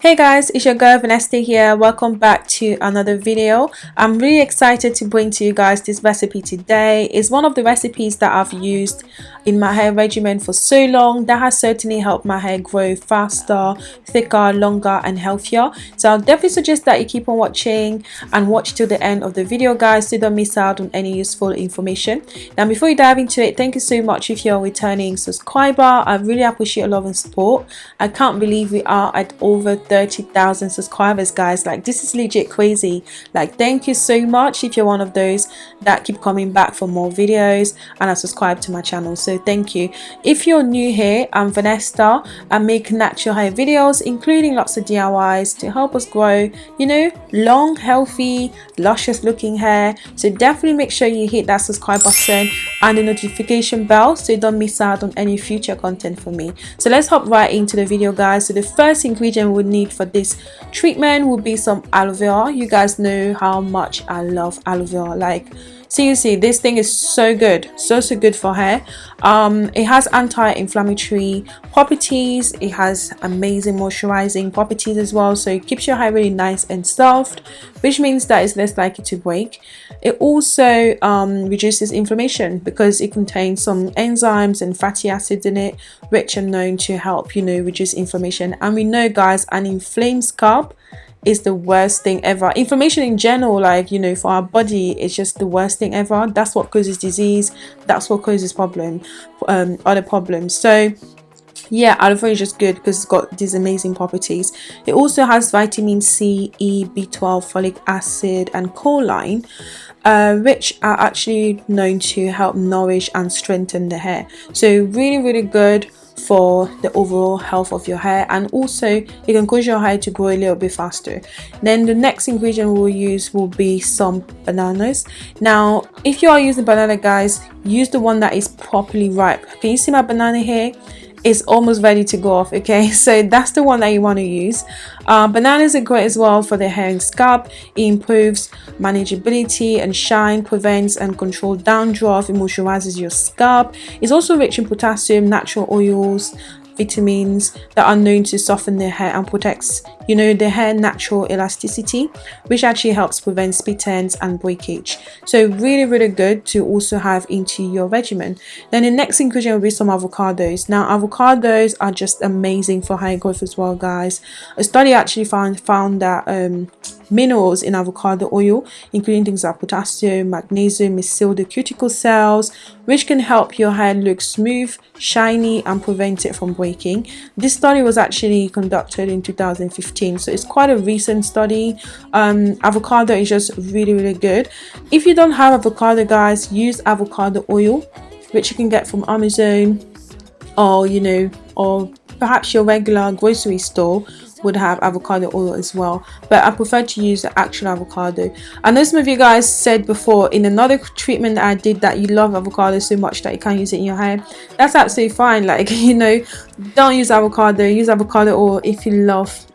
Hey guys, it's your girl Vanessa here. Welcome back to another video. I'm really excited to bring to you guys this recipe today. It's one of the recipes that I've used in my hair regimen for so long. That has certainly helped my hair grow faster, thicker, longer and healthier. So I'll definitely suggest that you keep on watching and watch till the end of the video guys so don't miss out on any useful information. Now before you dive into it, thank you so much if you're a returning subscriber. I really appreciate your love and support. I can't believe we are at over 30,000 subscribers guys. Like this is legit crazy. Like thank you so much if you're one of those that keep coming back for more videos and are subscribed to my channel. So thank you. If you're new here I'm Vanessa I make natural hair videos including lots of DIYs to help us grow you know long healthy luscious looking hair. So definitely make sure you hit that subscribe button and the notification bell so you don't miss out on any future content from me. So let's hop right into the video guys. So the first ingredient we need need for this treatment would be some aloe vera. You guys know how much i love aloe vera. Like seriously this thing is so good so so good for hair. Um it has anti-inflammatory properties. It has amazing moisturizing properties as well. So it keeps your hair really nice and soft which means that it's less likely to break. It also um, reduces inflammation because it contains some enzymes and fatty acids in it which are known to help you know reduce inflammation. And we know guys an inflamed scalp is the worst thing ever. Inflammation in general like you know for our body it's just the worst thing ever. That's what causes disease. That's what causes problem um other problems. So yeah aloe vera is just good because it's got these amazing properties. It also has vitamin c e b12 folic acid and choline uh, which are actually known to help nourish and strengthen the hair. So really really good for the overall health of your hair and also it can cause your hair to grow a little bit faster. Then the next ingredient we'll use will be some bananas. Now if you are using banana guys use the one that is properly ripe. Can you see my banana here is almost ready to go off okay? So that's the one that you want to use. Uh, bananas are great as well for the hair and scalp. It improves manageability and shine prevents and control dandruff it moisturizes your scalp. It's also rich in potassium natural oils vitamins that are known to soften the hair and protects you know the hair natural elasticity which actually helps prevent split ends and breakage. So really really good to also have into your regimen. Then the next inclusion will be some avocados. Now avocados are just amazing for hair growth as well guys. A study actually found found that um, minerals in avocado oil including things like potassium magnesium missil the cuticle cells which can help your hair look smooth shiny and prevent it from breaking. This study was actually conducted in 2015 so it's quite a recent study. Um, avocado is just really really good. If you don't have avocado guys use avocado oil which you can get from amazon or you know or perhaps your regular grocery store would have avocado oil as well but I prefer to use the actual avocado. I know some of you guys said before in another treatment that I did that you love avocado so much that you can't use it in your hair that's absolutely fine. Like you know don't use avocado. Use avocado oil if you love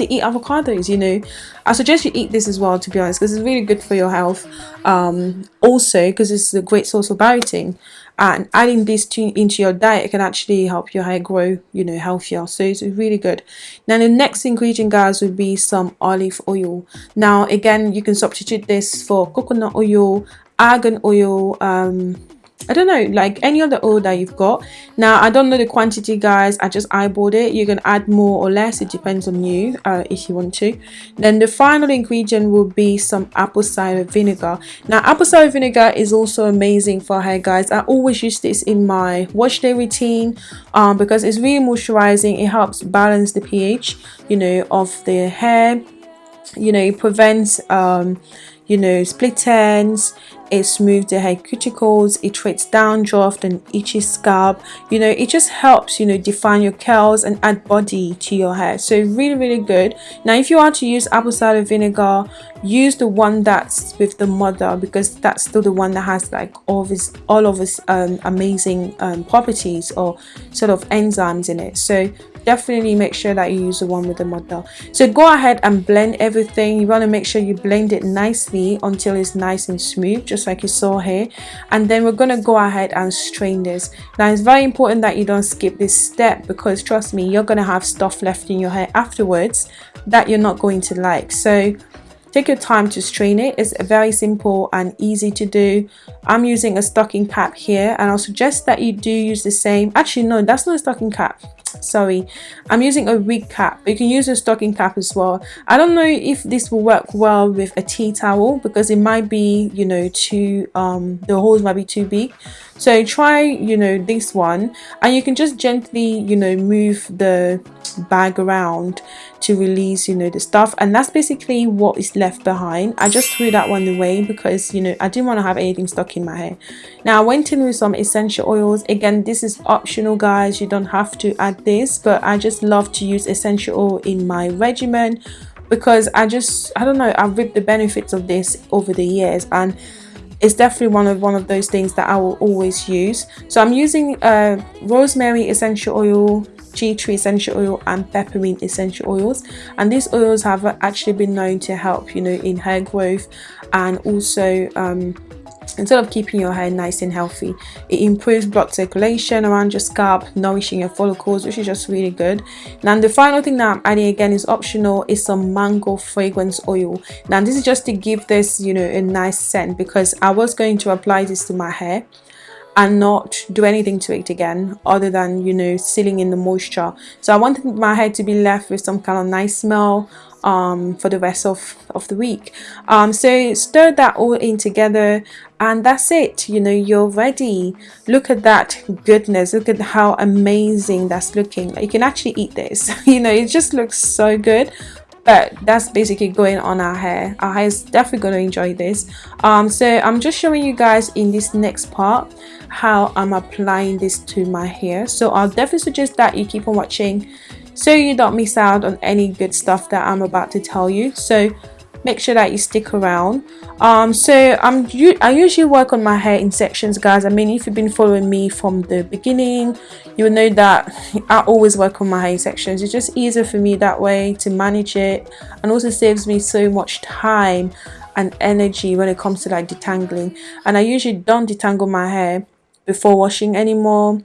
to eat avocados you know. I suggest you eat this as well to be honest because it's really good for your health. Um, also because it's a great source of biotin and adding this to, into your diet can actually help your hair grow you know healthier. So it's really good. Now the next ingredient guys would be some olive oil. Now again you can substitute this for coconut oil argan oil um, I don't know like any other oil that you've got. Now I don't know the quantity guys. I just eyeballed it. You can add more or less. It depends on you uh, if you want to. Then the final ingredient will be some apple cider vinegar. Now apple cider vinegar is also amazing for hair guys. I always use this in my wash day routine um, because it's really moisturizing. It helps balance the pH you know of the hair. You know it prevents um, you know split ends it smooths the hair cuticles it treats dandruff and itchy scalp. You know it just helps you know define your curls and add body to your hair. So really really good. Now if you want to use apple cider vinegar use the one that's with the mother because that's still the one that has like all of all of its um, amazing um, properties or sort of enzymes in it. So definitely make sure that you use the one with the model so go ahead and blend everything you want to make sure you blend it nicely until it's nice and smooth just like you saw here and then we're going to go ahead and strain this now it's very important that you don't skip this step because trust me you're going to have stuff left in your hair afterwards that you're not going to like so Take your time to strain it. It's very simple and easy to do. I'm using a stocking cap here and I'll suggest that you do use the same. Actually, no, that's not a stocking cap. Sorry, I'm using a wig cap. You can use a stocking cap as well. I don't know if this will work well with a tea towel because it might be, you know, too, um, the holes might be too big. So try, you know, this one and you can just gently, you know, move the bag around to release you know the stuff. And that's basically what is left behind. I just threw that one away because you know i didn't want to have anything stuck in my hair now i went in with some essential oils. Again this is optional guys. You don't have to add this but i just love to use essential oil in my regimen because i just i don't know i've reaped the benefits of this over the years. And it's definitely one of one of those things that I will always use. So I'm using uh, rosemary essential oil, tea tree essential oil and peppermint essential oils. And these oils have actually been known to help you know in hair growth and also um, instead of keeping your hair nice and healthy it improves blood circulation around your scalp nourishing your follicles which is just really good. Now the final thing that i'm adding again is optional is some mango fragrance oil. Now this is just to give this you know a nice scent because i was going to apply this to my hair and not do anything to it again other than you know sealing in the moisture. So i wanted my hair to be left with some kind of nice smell um, for the rest of, of the week. Um, so stir that all in together and that's it. You know you're ready. Look at that goodness. Look at how amazing that's looking. You can actually eat this. You know it just looks so good but that's basically going on our hair. Our hair is definitely going to enjoy this. Um so i'm just showing you guys in this next part how i'm applying this to my hair. So i'll definitely suggest that you keep on watching so you don't miss out on any good stuff that i'm about to tell you. So make sure that you stick around. Um so i'm i usually work on my hair in sections guys. I mean if you've been following me from the beginning you will know that i always work on my hair in sections. It's just easier for me that way to manage it and also saves me so much time and energy when it comes to like detangling. And i usually don't detangle my hair before washing anymore.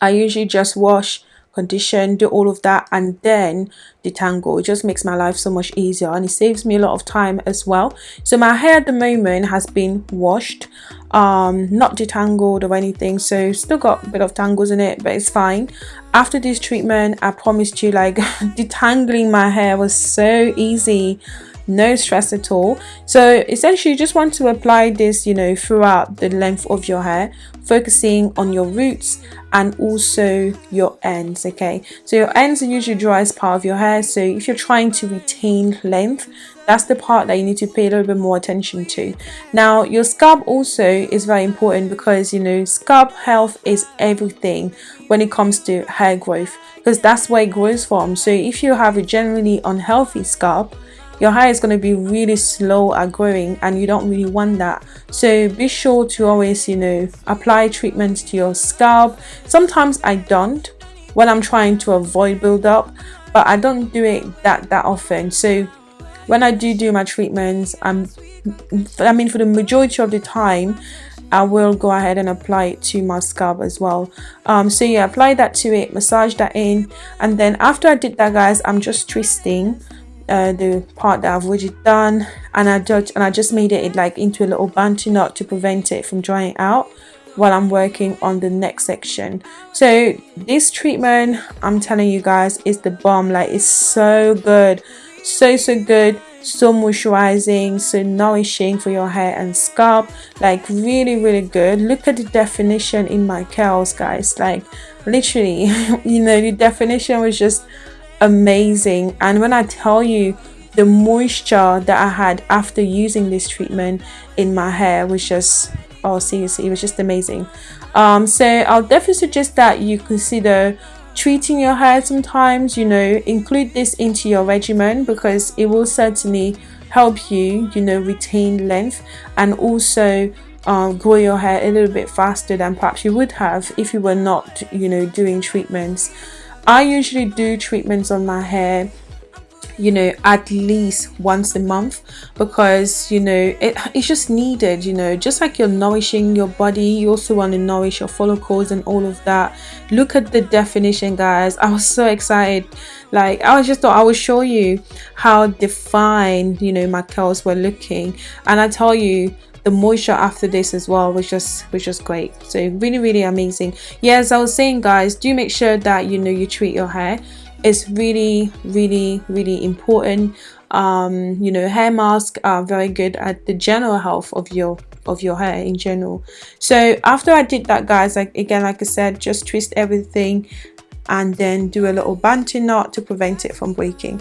I usually just wash condition do all of that and then detangle. It just makes my life so much easier and it saves me a lot of time as well. So my hair at the moment has been washed um not detangled or anything so still got a bit of tangles in it but it's fine. After this treatment i promised you like detangling my hair was so easy no stress at all. So essentially you just want to apply this you know throughout the length of your hair focusing on your roots and also your ends okay? So your ends are usually driest part of your hair so if you're trying to retain length that's the part that you need to pay a little bit more attention to. Now your scalp also is very important because you know scalp health is everything when it comes to hair growth because that's where it grows from. So if you have a generally unhealthy scalp your hair is going to be really slow at growing and you don't really want that. So be sure to always you know apply treatments to your scalp. Sometimes i don't when i'm trying to avoid buildup but i don't do it that that often. So when i do do my treatments i'm i mean for the majority of the time I will go ahead and apply it to my scalp as well. Um, so yeah apply that to it massage that in. And then after I did that guys I'm just twisting uh, the part that I've already done and I just and I just made it like into a little bantu knot to prevent it from drying out while I'm working on the next section. So this treatment I'm telling you guys is the bomb. Like it's so good. So so good. So moisturizing so nourishing for your hair and scalp. Like really really good. Look at the definition in my curls guys. Like literally you know the definition was just amazing. And when I tell you the moisture that I had after using this treatment in my hair was just oh seriously it was just amazing. Um, so I'll definitely suggest that you consider treating your hair sometimes you know include this into your regimen because it will certainly help you you know retain length and also um, grow your hair a little bit faster than perhaps you would have if you were not you know doing treatments I usually do treatments on my hair you know at least once a month because you know it, it's just needed you know just like you're nourishing your body you also want to nourish your follicles and all of that. Look at the definition guys. I was so excited. Like i was just thought i would show you how defined you know my curls were looking. And i tell you the moisture after this as well was just was just great. So really really amazing. Yeah as i was saying guys do make sure that you know you treat your hair. It's really really really important. Um you know hair masks are very good at the general health of your of your hair in general. So after i did that guys like again like i said just twist everything and then do a little bantu knot to prevent it from breaking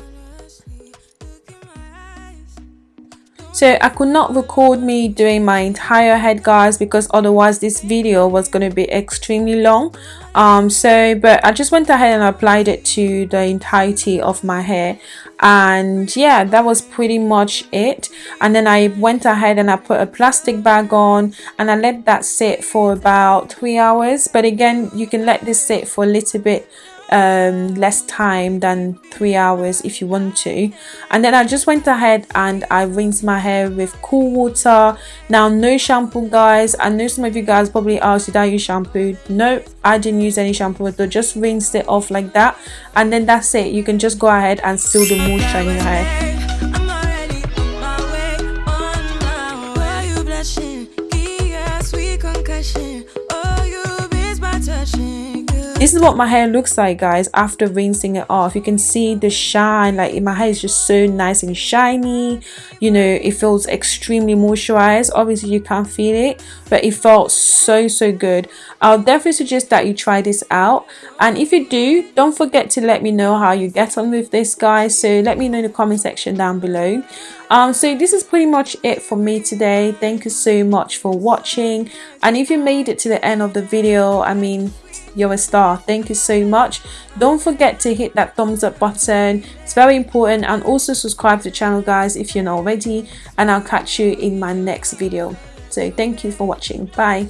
so I could not record me doing my entire head guys because otherwise this video was going to be extremely long. Um so but I just went ahead and applied it to the entirety of my hair. And yeah that was pretty much it. And then I went ahead and I put a plastic bag on and I let that sit for about three hours. But again you can let this sit for a little bit um, less time than three hours if you want to. And then I just went ahead and I rinsed my hair with cool water. Now no shampoo guys. I know some of you guys probably asked did I use shampoo? No I didn't use any shampoo at all. Just rinsed it off like that. And then that's it. You can just go ahead and seal the moisture in your hair this is what my hair looks like guys after rinsing it off. You can see the shine like my hair is just so nice and shiny. You know it feels extremely moisturized. Obviously you can't feel it but it felt so so good. I'll definitely suggest that you try this out. And if you do don't forget to let me know how you get on with this guys. So let me know in the comment section down below. Um so this is pretty much it for me today. Thank you so much for watching. And if you made it to the end of the video i mean you're a star. Thank you so much. Don't forget to hit that thumbs up button. It's very important. And also subscribe to the channel guys if you're not already. And i'll catch you in my next video. So thank you for watching. Bye